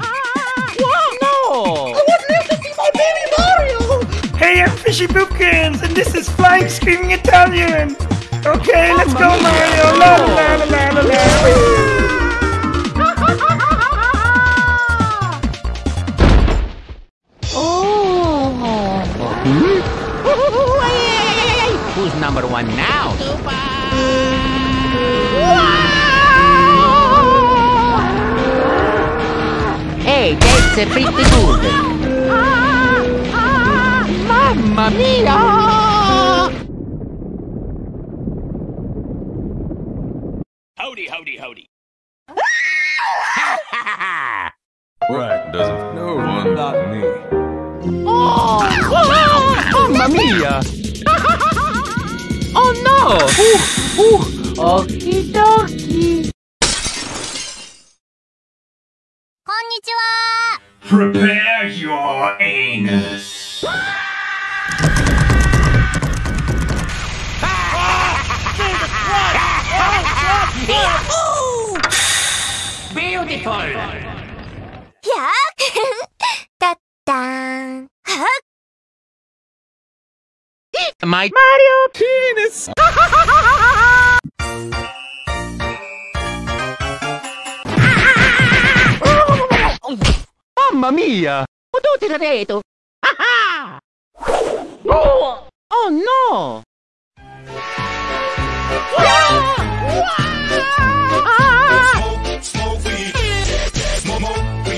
Ah, no! I want you to see my baby Mario! Hey, I'm Fishy Boopkins, and this is Flying Screaming Italian. Okay, oh, let's go, Mario. La la la la la la. Oh. Who's number one now? Hey, that's pretty good. Mamma mia! Howdy, howdy, howdy. Right, doesn't. No one, not me. Oh Mamma mia! oh no! Ooh, ooh. Okie dokie. Prepare your anus. Beautiful! Yeah! da da! My Mario penis! Mamma mia! Ho tutti reto! Oh! oh no!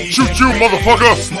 Shoot you, motherfucker!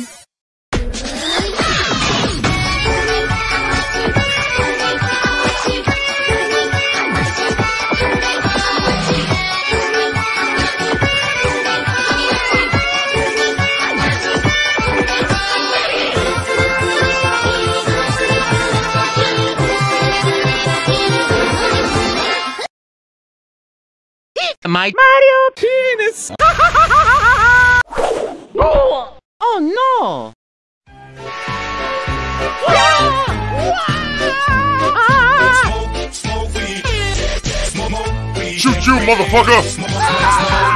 My Mario penis. oh, oh no! Shoot you, motherfucker!